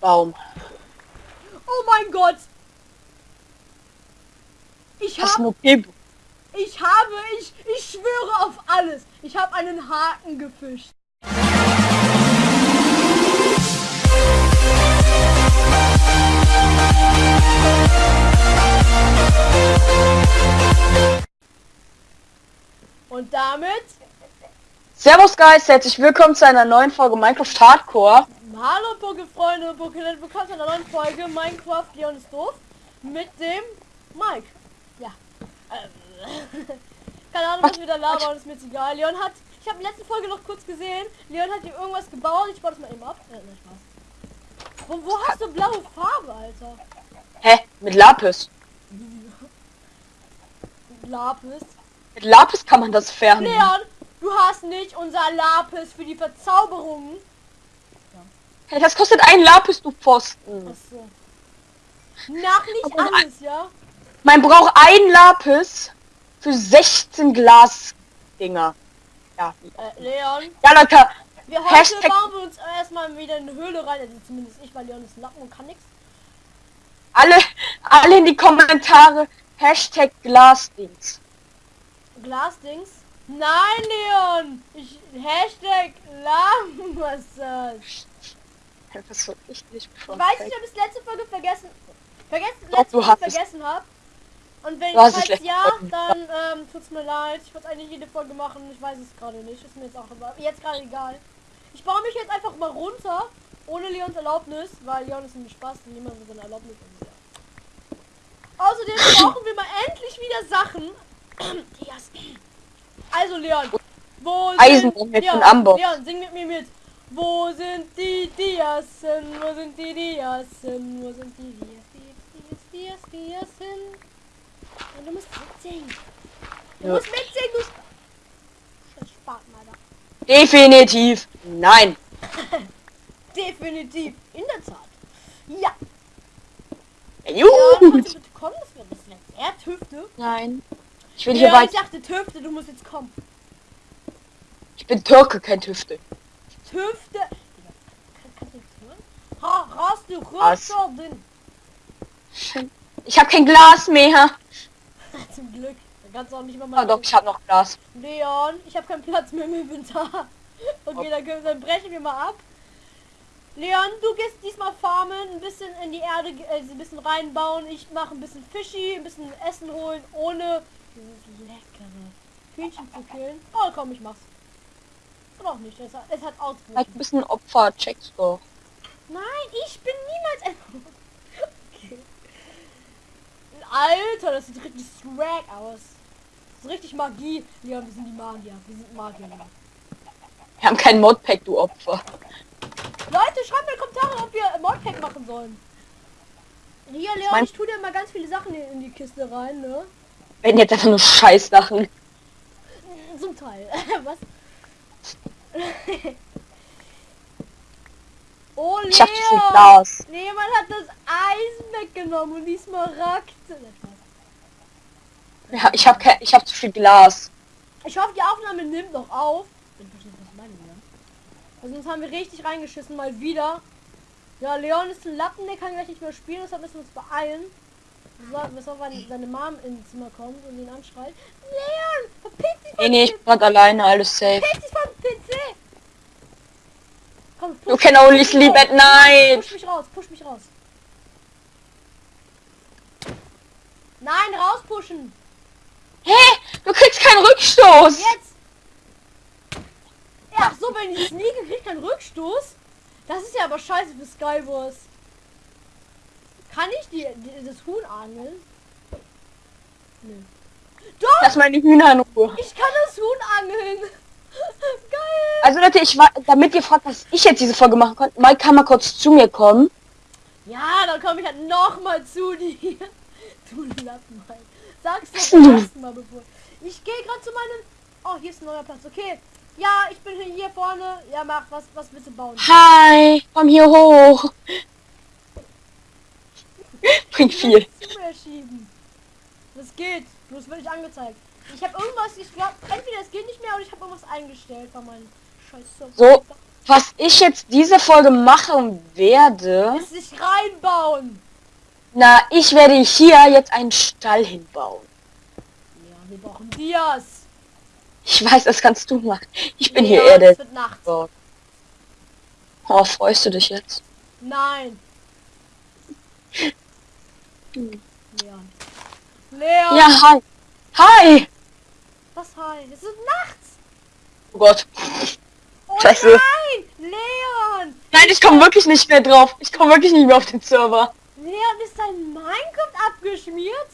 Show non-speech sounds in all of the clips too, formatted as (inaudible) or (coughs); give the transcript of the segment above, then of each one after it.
Baum. Oh mein Gott! Ich habe, ich habe, ich, ich schwöre auf alles. Ich habe einen Haken gefischt. Und damit, Servus Guys, herzlich willkommen zu einer neuen Folge Minecraft Hardcore. Hallo Pokéfreunde, Pokénet, willkommen zu einer neuen Folge Minecraft Leon ist doof mit dem Mike. Ja. Ähm, (laughs) Keine Ahnung, was wir da labern, ist mir jetzt egal. Leon hat, ich habe in der letzten Folge noch kurz gesehen, Leon hat hier irgendwas gebaut, ich baue das mal eben ab. Äh, nein, Spaß. Wo, wo hast du blaue Farbe, Alter? Hä? Mit Lapis. (laughs) Lapis. Mit Lapis kann man das färben. Leon, du hast nicht unser Lapis für die Verzauberung. Hey, das kostet ein Lapis, du Pfosten. Achso. Nach nicht Aber alles, ja? Man braucht ein Lapis für 16 Glasdinger. Ja. Äh, Leon, Ja, Leute, wir heute Hashtag- bauen wir uns erstmal wieder in eine Höhle rein. Also zumindest ich, weil Leon ist Lappen und kann nichts. alle, alle in die Kommentare Hashtag Glasdings. Glasdings. Nein, Leon! Ich, Hashtag. Das wird richtig Ich weiß nicht, perfekt. ob ich das letzte Folge vergessen, vergessen, letzte Folge vergessen habe. Und wenn es falls ja, dann ähm, tut's mir leid. Ich wollte eigentlich jede Folge machen. Ich weiß es gerade nicht. Ist mir jetzt auch aber jetzt gerade egal. Ich baue mich jetzt einfach mal runter, ohne Leons Erlaubnis, weil Leon ist nämlich Spaß und niemand mit seiner Erlaubnis. Ja. Außerdem (coughs) brauchen wir mal endlich wieder Sachen. (coughs) Also Leon, wo Eisen sind mit Leon. Leon, sing mit mir mit. Wo sind die Diasen? Wo sind die Diasen? Wo sind die Dias, Dias, Dias, Dias, Diasen? Und du musst mitsingen. Du Ja. musst mitsingen, du Scheiß Spaten, Alter. Definitiv nein. (laughs) Definitiv, in der Tat. Ja, ja, Juhu. kannst du bitte kommen? Das wäre das letzte. Er Tüfte. Nein. Ich will hier Ja, ich dachte Tüfte, du musst jetzt kommen. Ich bin Türke, kein Tüfte. Kannst du hören? Ha, hast du drin? Ich habe kein Glas mehr. (laughs) Zum Glück. Da kannst du auch nicht mal Oh mal. doch, ich habe noch Glas. Leon, ich habe keinen Platz mehr im Inventar. Okay, dann, können, dann brechen wir mal ab. Leon, du gehst diesmal farmen, ein bisschen in die Erde, äh, ein bisschen reinbauen. Ich mache ein bisschen Fischi, ein bisschen Essen holen, ohne dieses leckere Hühnchen zu killen. Oh komm, ich mach's. Auch nicht, es hat, es hat Halt ausgerufen. ein bisschen Opfer, checkst du. Nein, ich bin niemals ein... (laughs) okay. Alter, das sieht richtig swag aus. Das ist richtig Magie. Leon, wir sind die Magier. Wir sind Magier. Leon. Wir haben kein Modpack, du Opfer. Leute, schreibt mir in die Kommentare, ob wir Modpack machen sollen. Hier, Leon, mein- ich tue dir mal ganz viele Sachen in in die Kiste rein, ne? Wenn jetzt einfach nur Scheißsachen. Zum Teil. (laughs) Was? Oh, Leon! Ich hab zu viel Glas. Nee, man hat das Eisen weggenommen und die Smaragde. Ja, ich habe kein, ich habe zu viel Glas. Ich hoffe, die Aufnahme nimmt noch auf. Also sonst haben wir richtig reingeschissen, mal wieder. Ja, Leon ist ein Lappen, der kann gleich nicht mehr spielen, deshalb müssen wir uns beeilen. Bis auf wenn seine Mom ins Zimmer kommt und ihn anschreit. Leon, verpiss dich Nee, nee, ich bin alleine, alles safe. Verpiss dich vom PC! You push can mich only sleep at night. Push mich raus, push mich raus. Nein, rauspushen! Hä? Du kriegst keinen Rückstoß. Jetzt! Ja, so, wenn ich sneake, krieg ich keinen Rückstoß. Das ist ja aber scheiße für Skywars. Kann ich die, die, das Huhn angeln? Nö. Doch! Lass meine Hühner in Ruhe. Ich kann das Huhn angeln! Geil! Also Leute, ich war, damit ihr fragt, was ich jetzt diese Folge machen konnte, Mike kann mal kurz zu mir kommen. Ja, dann komme ich halt noch mal zu dir. (laughs) Du Lappen. Sag's doch du? ersten Mal bevor. Ich gehe gerade zu meinem... Oh, hier ist ein neuer Platz. Okay. Ja, ich bin hier vorne. Ja, mach. Was, was willst du bauen? Hi, komm hier hoch. (laughs) Bringt viel. Das geht. Bloß wird nicht angezeigt. Ich habe irgendwas, ich glaube, entweder es geht nicht mehr oder ich habe irgendwas eingestellt bei meinem scheiß. So. Was ich jetzt diese Folge machen werde, Ist sich reinbauen. na, ich werde hier jetzt einen Stall hinbauen. Ja, wir brauchen Dias. Ich weiß, das kannst du machen. Ich bin hier Ja, es wird nachts. Oh, freust du dich jetzt? Nein. Hm. Leon. Leon. Ja, hi. Hi! Was hi? Es ist nachts. Oh Gott. Oh Scheiße. nein! Leon! Nein, ich komme wirklich nicht mehr drauf. Ich komme wirklich nicht mehr auf den Server. Leon, ist dein Minecraft abgeschmiert?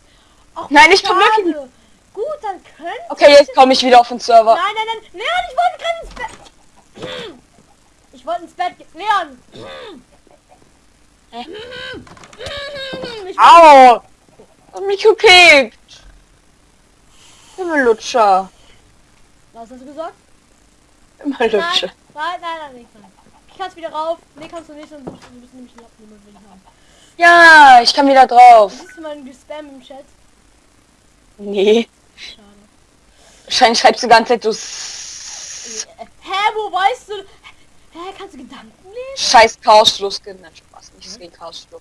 Ach, Nein, ich komm wirklich schade. Gut, dann können. Okay, jetzt komme ich wieder auf den Server. Nein, nein, nein. Leon, ich wollte gerade ins Bett. Ich wollte ins Bett gehen. Leon! Au! Mich gekickt. Himmellutscher. Was hast du gesagt? Himmellutscher. Nein, nein, nein, nein, nicht nein. Ich kannst wieder rauf. Nee, kannst du nicht, sonst müssen nämlich Lappen will ich haben. Ja, ich kann wieder drauf. Siehst du meinen Spam im Chat? Nee. Schade. Wahrscheinlich schreibst du die ganze Zeit s- Äh, Hä, wo weißt du? Hä, kannst du Gedanken lesen? scheiß Chaosschluss. Nein, Spaß. Nicht gegen Chaosschluss.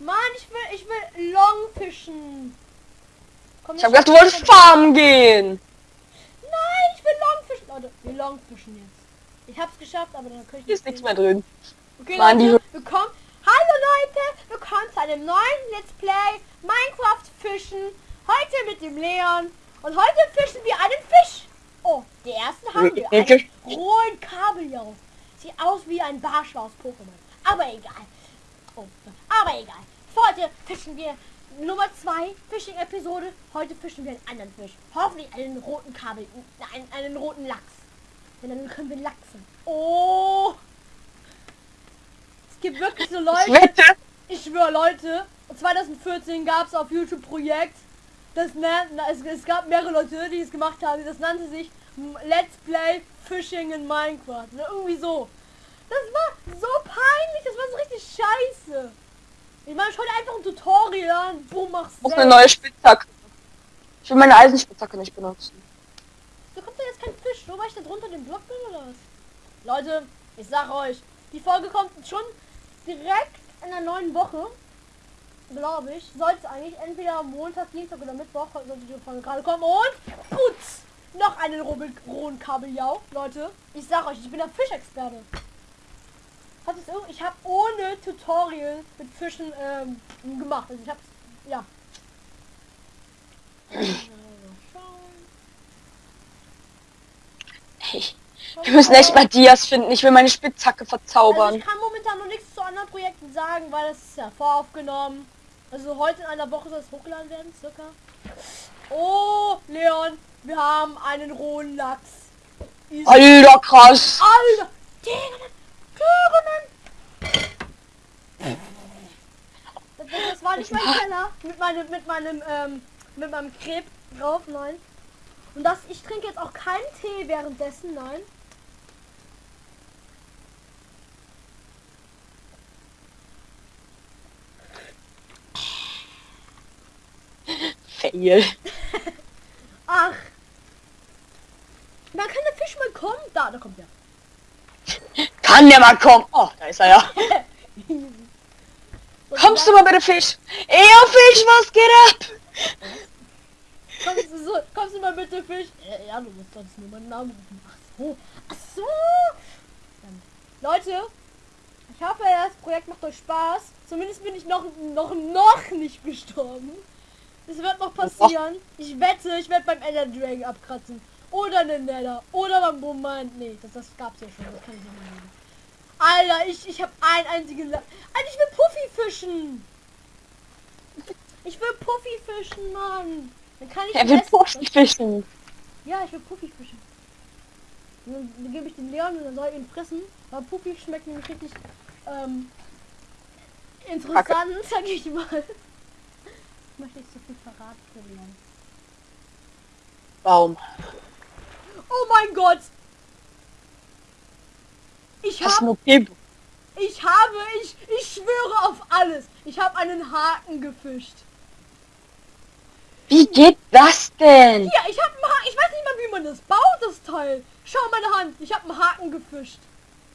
Mann, ich will, ich will Longfischen. Komm, Ich hab gedacht, du wolltest farmen gehen. Nein, ich will Longfischen. Leute, wir Longfischen jetzt. Ich hab's geschafft, aber dann kann ich Hier ist nicht nichts mehr drin. Okay, die Leute, willkommen. Hallo Leute, willkommen zu einem neuen Let's Play Minecraft Fischen. Heute mit dem Leon. Und heute fischen wir einen Fisch. Oh, der erste haben wir. Einen Ekel. rohen Kabeljau. Sieht aus wie ein Barsch aus Pokémon. Aber egal. Oh, aber egal. Heute fischen wir Nummer 2 Fishing-Episode. Heute fischen wir einen anderen Fisch. Hoffentlich einen roten Kabel, einen, einen roten Lachs. Denn dann können wir lachsen. Oh! Es gibt wirklich so Leute, ich schwöre Leute, 2014 gab es auf YouTube Projekt, das nennt, na, es, es gab mehrere Leute, die es gemacht haben, das nannte sich Let's Play Fishing in Minecraft. Oder irgendwie so. Das war so peinlich, das war so richtig scheiße. Ich meine, schau dir einfach ein Tutorial an. Boom, machst selbst. eine neue Spitzhacke. Ich will meine Eisenspitzhacke nicht benutzen. Da kommt da jetzt kein Fisch, nur weil ich da drunter den Block bin oder was? Leute, ich sag euch, die Folge kommt schon direkt in der neuen Woche. Glaube ich. Sollte eigentlich entweder am Montag, Dienstag oder Mittwoch sollte die Folge gerade kommen. Und putz! Noch einen rohen Kabeljau. Leute, ich sag euch, ich bin der Fischexperte. Hat es ich habe ohne Tutorial mit Fischen ähm, gemacht. Also ich hab's, ja. Also. Hey, wir müssen echt mal Dias finden. Ich will meine Spitzhacke Also verzaubern. ich kann momentan noch nichts zu anderen Projekten sagen, weil es ist ja voraufgenommen. Also heute in einer Woche soll es hochgeladen werden, circa. Oh, Leon, wir haben einen rohen Lachs. Alter, krass. Alter! Digga, Digga, das, war nicht mein Keller mit meinem, mit meinem, ähm, mit meinem Kreb drauf, nein. Und das, ich trinke jetzt auch keinen Tee währenddessen, nein. Fail. Ach. Man kann der Fisch mal kommen. Da, da kommt er. Kann der mal kommen? Oh, da ist er ja. (laughs) Kommst du mal bitte Fisch? Ey, oh, Fisch, was geht ab? Kommst du, so, kommst du mal bitte Fisch? Äh, ja, du musst sonst nur meinen Namen rufen. Ach so. Ach so. Leute, ich hoffe, das Projekt macht euch Spaß. Zumindest bin ich noch, noch, noch nicht gestorben. Es wird noch passieren. Ich wette, ich werde beim Ender Dragon abkratzen. Oder den Nether. Oder beim Boommind. Nee, das, das gab's ja schon. Das kann ich nicht mehr. Alter, ich, ich habe ein einzigen... La Alter, ich will Puffy fischen. Ich will Puffy fischen, Mann. Dann kann ich Er will essen. Puffy fischen. Ja, ich will Puffy fischen. Dann, dann gebe ich den Leon und dann soll er ihn fressen. Weil Puffy schmeckt nämlich richtig ähm, interessant, sag ich mal. Ich möchte nicht so viel verraten verlieren. Baum. Oh mein Gott! Ich habe, ich habe, ich, ich schwöre auf alles. Ich habe einen Haken gefischt. Wie geht das denn? Ja, ich habe einen Haken. Ich weiß nicht mal, wie man das baut, das Teil. Schau meine Hand. Ich habe einen Haken gefischt.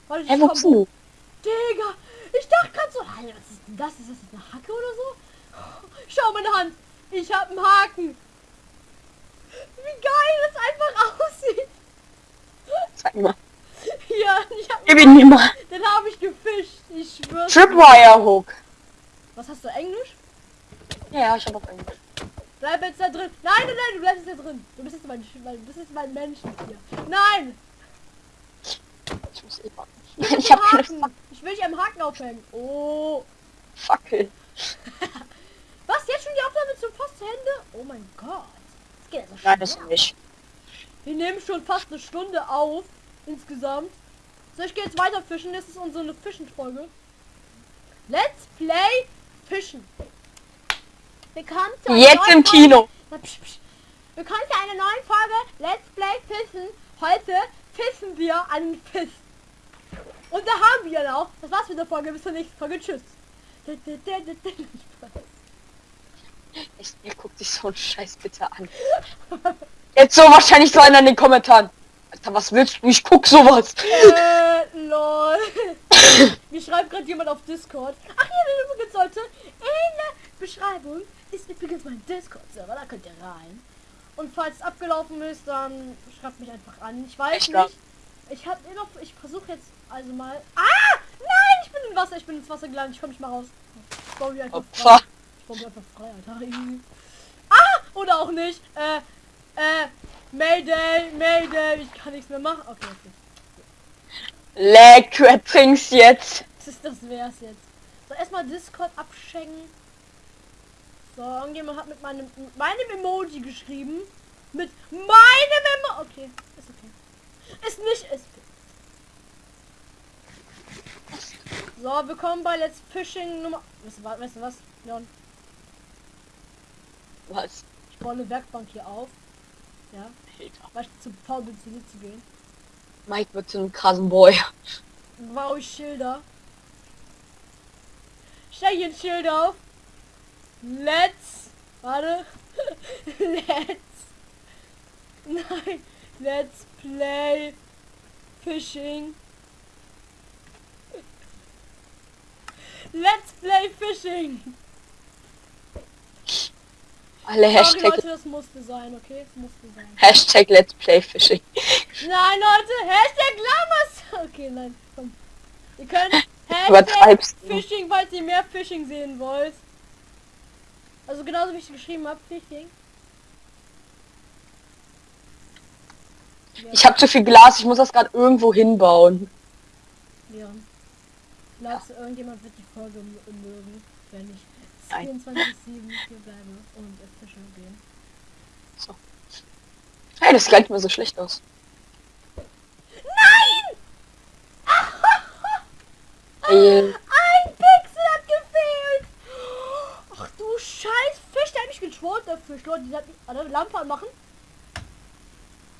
Warte, ich Hä, wo komm bist denn du? Digga, ich dachte gerade so, Alter, was ist denn das? Ist das eine Hacke oder so? Schau meine Hand. Ich habe einen Haken. Wie geil das einfach (laughs) aussieht. Zeig mal. Hier, ich hab, Gib ihn mir mal. den habe ich gefischt. Ich schwör's. Tripwire Hook. Was hast du, Englisch? Ja, ich hab auch Englisch. Bleib jetzt da drin. Nein, nein, nein, du bleibst jetzt da drin. Du bist jetzt mein, mein, du bist jetzt mein Menschentier. Nein! Ich muss eh warten. Ich, Ich hab keine Haken. Ich will dich am Haken aufhängen. Oh. Fackel. (laughs) Was? Jetzt schon die Aufnahme zum fast zu Ende? Oh mein Gott. Das geht also Nein, das nicht. Wir nehmen schon fast eine Stunde auf. Insgesamt. So, ich gehe jetzt weiter fischen. Das ist unsere Fischen-Folge. Let's play Fischen. Bekannt für eine Jetzt im Folge- Kino. Bekannt für eine neue Folge Let's Play Fischen. Heute fischen wir einen Fisch. Und da haben wir ihn auch. Das war's mit der Folge. Bis zur nächsten Folge. Tschüss. (laughs) Ich, ihr guckt sich so einen Scheiß bitte an. (laughs) Jetzt so wahrscheinlich so einer in den Kommentaren. Alter, was willst du? Ich guck sowas. äh. Mir schreibt gerade jemand auf Discord. Ach ja, übrigens sollte in der Beschreibung ist übrigens mein Discord-Server, da könnt ihr rein. Und falls es abgelaufen ist, dann schreibt mich einfach an. Ich weiß Echt, nicht. Ich habe noch, ich versuche jetzt also mal. Ah! Nein, ich bin im Wasser, ich bin ins Wasser gelandet, ich komme nicht mal raus. Ich baue mich einfach frei. Ich baue mich einfach frei, Alter. Ah! Oder auch nicht. Äh, äh, Mayday, Mayday, ich kann nichts mehr machen. Okay, okay. Leck, du ertrinkst jetzt. Das ist das wär's jetzt. So, erstmal Discord abschenken. So, irgendjemand hat mit meinem, mit meinem Emoji geschrieben. Mit meinem Emoji. Okay, ist okay. Ist nicht, ist. So, willkommen bei Let's Fishing Nummer... Weißt du, weißt du was, Leon? Was? Ich baue eine Werkbank hier auf. Ja, Alter. weil ich zu faul bin, zu gehen. Mike wird zu einem krassen Boy. Baue ich Schilder. Stell hier ein Schild auf. Let's. Warte. (laughs) Let's. Nein. Let's play Fishing. Let's play Fishing. Alle Sorry Hashtag, Leute, das musste sein, okay? Das musste sein. Hashtag Let's Play Fishing. Nein, Leute, Hashtag Lamas. Okay, nein, komm. Ihr könnt Übertreibst du. Fishing, falls ihr mehr Fishing sehen wollt. Also genauso wie ich geschrieben habe, Fishing. Ja, Ich habe zu viel Glas, ich muss das gerade irgendwo hinbauen. ja. Glaubst du, irgendjemand wird die Folge mögen, wenn ich Nein. 24-7 hier bleibe und äh, fischen gehen? Hey, das sieht gar nicht mehr so schlecht aus. Nein! Ein Pixel hat gefehlt! Ach du scheiß Fisch, der hat mich getrollt, der Fisch. Leute, die hat mich eine Lampe anmachen.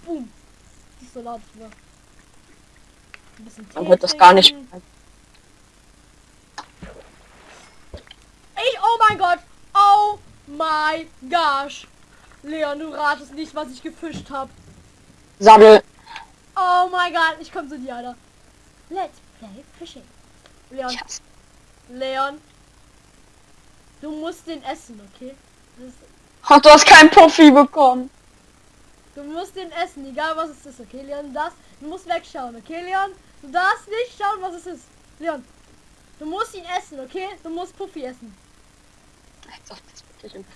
Boom. Die laut hier. Ein bisschen man Tee wird das gar nicht. Ich, oh mein Gott. Oh my gosh. Leon, du ratest nicht, was ich gefischt habe. Sammel. Oh mein Gott, ich komme zu dir, Alter. Let's play fishing. Leon, hasse- Leon. Du musst den essen, okay? Und du hast keinen Puffy bekommen. du musst den essen, egal was es ist, okay, Leon? Das, du musst wegschauen, okay, Leon? Du darfst nicht schauen, was es ist. Leon, du musst ihn essen, okay? Du musst Puffy essen.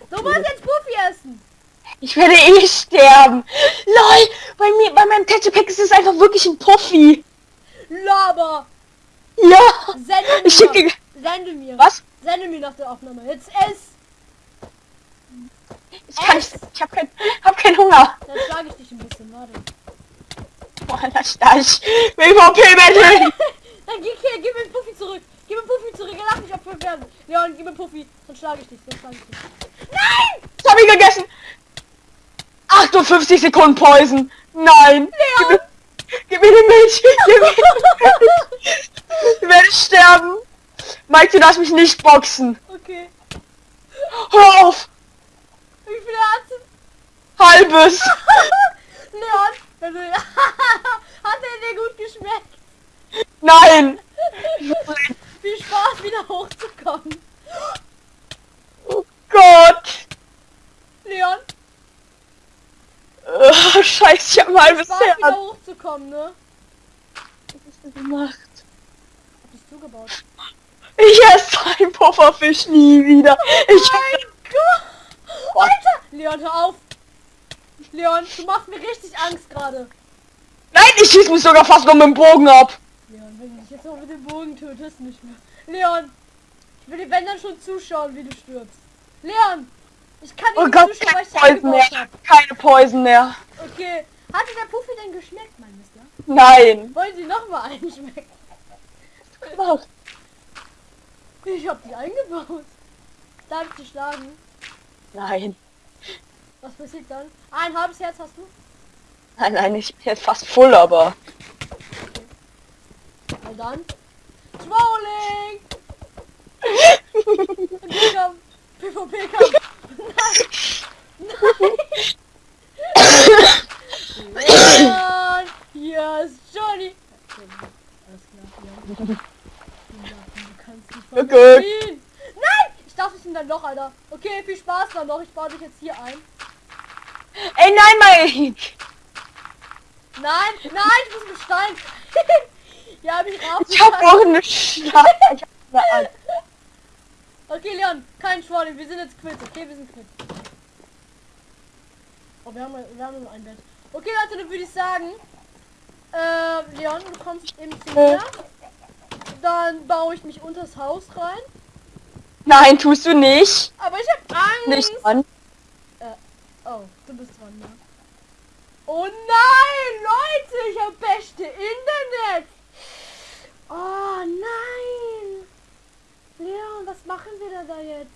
Du musst jetzt Puffy essen. Ich werde eh sterben. Lol, bei mir, bei meinem Tetchepack ist es einfach wirklich ein Puffy. Laber. Ja. Sende mir. Ich schicke. Sende mir. Was? Sende mir nach der Aufnahme. Jetzt ess. Ich kann nicht. Ich habe kein, hab keinen Hunger. Dann schlage ich dich ein bisschen, warte. Boah, das Stach. WVP Battle. Dann geh hier, gib mir Puffy zurück. Gib mir Puffy zurück. Er darf nicht abgeholt werden. Leon, gib mir Puffy. Dann schlage ich dich. Dann schlage ich dich. Nein! Ich habe ihn gegessen. 58 Sekunden Poison. Nein. Gib mir, gib mir die Milch. Gib mir die (laughs) Milch. Ich werde sterben. Mike, du darfst mich nicht boxen. Okay. Hör auf. Wie viele (laughs) hat Halbes. Leon, wenn du... hat er dir gut geschmeckt? Nein! Viel Spaß, wieder hochzukommen. Oh Gott! Leon, Oh, scheiße, ich hab ein halbes Spaß, wieder hochzukommen, ne? Was hast du gemacht? Hab ich zugebaut. Ich esse einen Pufferfisch nie wieder. Ich Mein Gott! Alter! Leon, hör auf! Leon, du machst mir richtig Angst gerade. Nein, ich schieß mich sogar fast noch mit dem Bogen ab. Leon, wenn du dich jetzt noch mit dem Bogen tötest, nicht mehr. Leon! Ich will dir wenn dann schon zuschauen, wie du stirbst. Leon! Ich kann Oh nicht Gott, zuschauen, weil ich Poison mehr. habe. Keine Poison mehr. Okay. Hat der Puffi denn geschmeckt, mein Mister? Nein. Wollen Sie noch mal (laughs) einschmecken? Gemacht. Ich hab dich eingebaut. Darf ich dich schlagen? Nein. Was passiert dann? Ein halbes Herz hast du? Nein, nein, ich bin jetzt fast voll, aber. Na dann. Trolling! PvP-Kampf! PvP-Kampf! Nein! Hier (laughs) ist Johnny! Okay, Alles klar, Leon. Fliehen. Nein! Ich darf nicht in dein Loch, Alter. Okay, viel Spaß dann noch. Ich baue dich jetzt hier ein. Ey, nein, Mike. Nein, nein, ich muss mit Stein. (laughs) ja, hab ich raus. Ich hab auch eine Schlag. (laughs) Ich hab eine. Okay, Leon, kein Schwalling, wir sind jetzt quitt, okay, wir sind quitt. Oh, wir haben, wir haben nur ein Bett. Okay, Leute, dann würde ich sagen, äh, Leon, du kommst eben zu mir. Dann baue ich mich unters Haus rein. Nein, tust du nicht. Aber ich habe Angst. Nicht dran. Oh, du bist dran, ja. Oh nein, Leute, ich habe beste Internet. Oh nein. Leon, was machen wir da, da jetzt?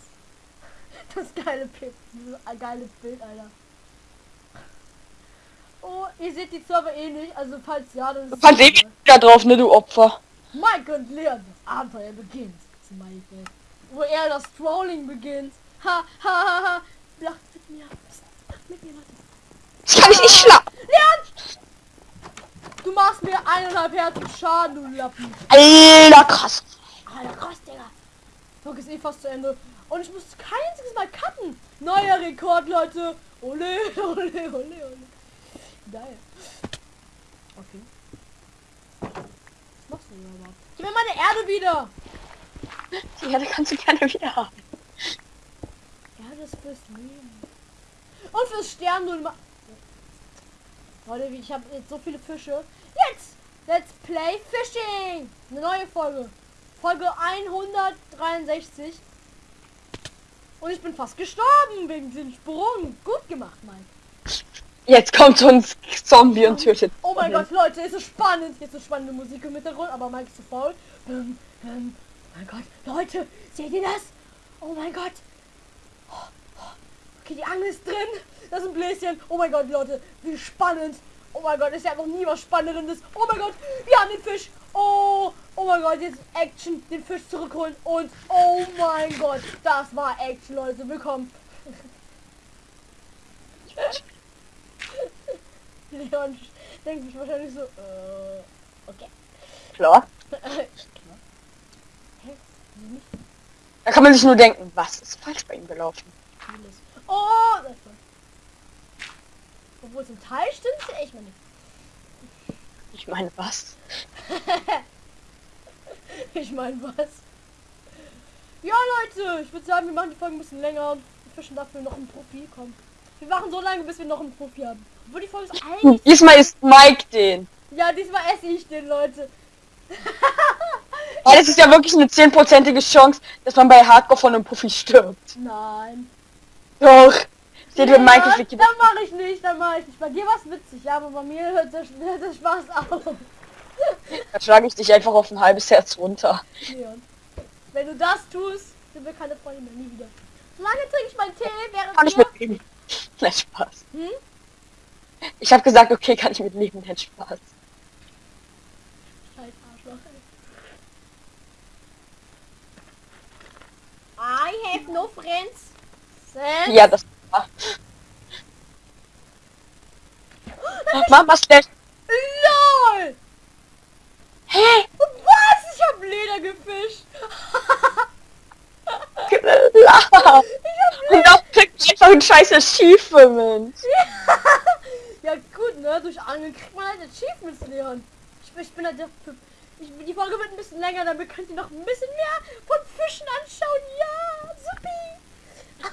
Das geile Bild, dieses geile Bild, Alter. Oh, ihr seht die Server eh nicht, also falls ja, dann kannst eh wieder drauf, ne, du Opfer. Mike und Leon, das Abenteuer beginnt. Smiley. Wo er das Trolling beginnt. Ha, ha, ha, ha. Lacht mit mir. Lacht mit mir, Leute. Ich kann dich nicht schlagen. Leon! Du machst mir eineinhalb Herzen Schaden, du Lappen. Alter, krass. Alter, krass, Digga. Folge ist eh fast zu Ende. Und ich muss kein einziges Mal cutten. Neuer Rekord, Leute. Ole, (laughs) ole, ole, ole. Geil. Okay. Was machst du denn überhaupt? Gib mir meine Erde wieder. Die Erde kannst du gerne wieder haben. Erde ist fürs Leben. Und fürs Sterben immer. Leute, ich habe jetzt so viele Fische. Jetzt! Let's play Fishing! Eine neue Folge. Folge 163. Und ich bin fast gestorben wegen diesem Sprung. Gut gemacht, Mike. Jetzt kommt so ein Zombie und tötet. Oh mein Mhm. Gott, Leute, es ist spannend. Jetzt ist spannende Musik im Hintergrund, aber Mike ist zu faul. Ähm, ähm, mein Gott, Leute, seht ihr das? Oh mein Gott. Oh, oh. Okay, die Angel ist drin. Das ist ein Bläschen. Oh mein Gott, Leute, wie spannend. Oh mein Gott, ist ja noch nie was Spannendes. Oh mein Gott, wir haben den Fisch. Oh, oh mein Gott, jetzt Action, den Fisch zurückholen. Und oh mein Gott, das war Action, Leute. Willkommen. (laughs) Leon denkt sich wahrscheinlich so, äh, okay. Klar. (laughs) Da kann man sich nur denken, was ist falsch bei ihm gelaufen? Oh, das war. Obwohl zum Teil stimmt echt mal nicht. Ich meine, was? (laughs) Ich meine was? Ja Leute, ich würde sagen, wir machen die Folge ein bisschen länger und wir fischen dafür noch einen Profi. Komm. Wir machen so lange, bis wir noch einen Profi haben. Obwohl die Folge ist (laughs) eigentlich... Diesmal ist Mike den. Ja, diesmal esse ich den, Leute. (laughs) Weil es ist ja wirklich eine zehnprozentige Chance, dass man bei Hardcore von einem Puffy stirbt. Nein. Doch. Seht ihr, Ja, Mike fliegt Dann mache ich nicht, dann mache ich nicht. Bei dir war es witzig, ja, aber bei mir hört der, (laughs) hört der Spaß auf. Dann schlage ich dich einfach auf ein halbes Herz runter. Leon. Wenn du das tust, sind wir keine Freunde mehr, nie wieder. Solange trinke ich meinen Tee, während Kann ich wir... Nein, Spaß. Hm? Ich habe gesagt, okay, kann ich mitleben, nein, Spaß. Scheiß Arschloch, ey. I have no friends. Sense. Ja, das war. (gasps) Mama slash. LOL! Hä? Was? hab Leder gefischt. (laughs) Klar. Und das kriegt einfach ein scheiß Achievement. (laughs) Ja gut, ne? Durch Angeln kriegt man halt Achievements, Leon. Ich, ich bin halt der... Ich, die Folge wird ein bisschen länger, damit könnt ihr noch ein bisschen mehr von Fischen anschauen. Ja,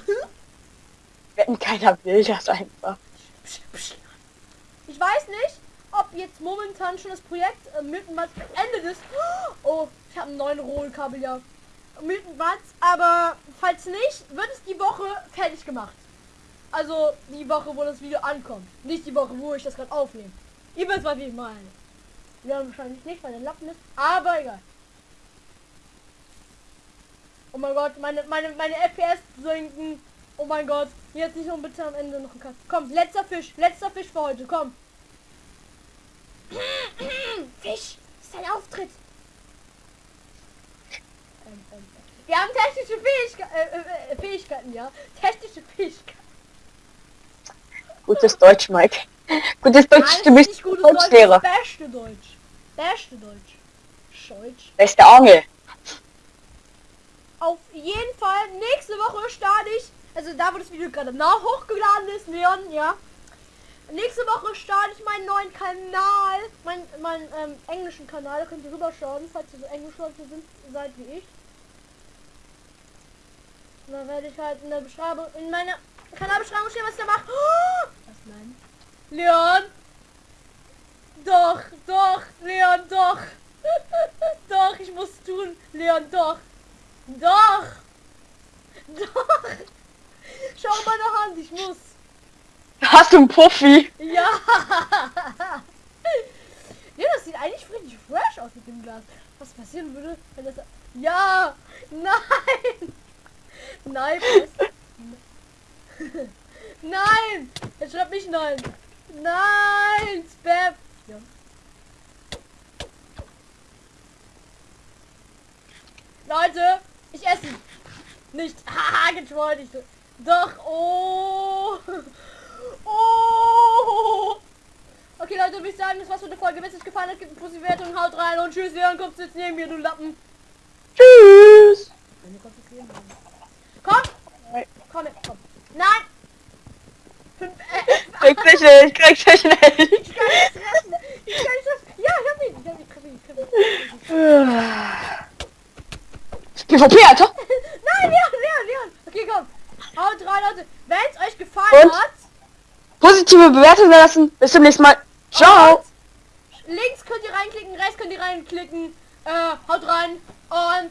supi. (laughs) Wenn keiner will das einfach. Ich weiß nicht, ob jetzt momentan schon das Projekt äh, Milton Mats beendet ist. Oh, ich habe einen neuen Rohlkabel, ja. Milton Mats, aber falls nicht, wird es die Woche fertig gemacht. Also die Woche, wo das Video ankommt. Nicht die Woche, wo ich das gerade aufnehme. Ihr wisst, was ich meine. Wir haben wahrscheinlich nicht, weil der Lappen ist, aber egal. Oh mein Gott, meine, meine, meine FPS sinken. Oh mein Gott, jetzt nicht nur bitte am Ende noch ein Cut. Komm, letzter Fisch, letzter Fisch für heute, komm. Fisch, ist dein Auftritt. Wir haben technische Fähigke äh, äh, Fähigkeiten, ja. Technische Fähigkeiten. Gutes Deutsch, Mike. Gutes Deutsch, Nein, du bist gutes Deutsch, Deutschlehrer. ist beste Deutsch. Beste Deutsch. Deutsch. Beste Angel. Auf jeden Fall, nächste Woche starte ich, also da wo das Video gerade nach hochgeladen ist, Leon, ja. Nächste Woche starte ich meinen neuen Kanal, mein, mein ähm, englischen Kanal, da könnt ihr rüberschauen, falls ihr so Englischleute sind, seid wie ich. Und dann werde ich halt in der Beschreibung, in meiner Kanalbeschreibung stehen, was ich da mache. Oh! Was nein? Leon! Doch, doch, Leon, doch! (laughs) doch, ich muss tun, Leon, doch! Doch! Doch! Schau meine Hand, ich muss! Hast du einen Puffi? Ja! (laughs) ja, das sieht eigentlich richtig fresh aus mit dem Glas. Was passieren würde, wenn das... Ja! Nein! Nein! Nein! Er schreibt nicht nein! Nein! Spam! Ja. Leute, ich esse. Nicht. (laughs) Haha, getrollt. Ich, doch. Oh. Oh. Okay, Leute, würde ich sagen, das war's für die Folge. Wenn es euch gefallen hat, gebt eine Pussy-Wertung, haut rein und tschüss. Leon, kommst du jetzt neben mir, du Lappen. Tschüss. Nein, du kommst jetzt neben mir. Komm. Jetzt, komm. Nein. Fünf, äh, Krieg dich nicht, krieg dich nicht. (laughs) ich kann nicht treffen. Ich kann nicht treffen. Ja, ich hab ihn. Ich hab ihn. Ich hab ihn. Ich hab ihn. PvP, Alter. (laughs) Nein, Leon, Leon, Leon. Okay, komm. Haut rein, Leute. Wenn es euch gefallen Und? hat, Positive Bewertung lassen. Bis zum nächsten Mal. Ciao. links könnt ihr reinklicken, rechts könnt ihr reinklicken. Äh, haut rein und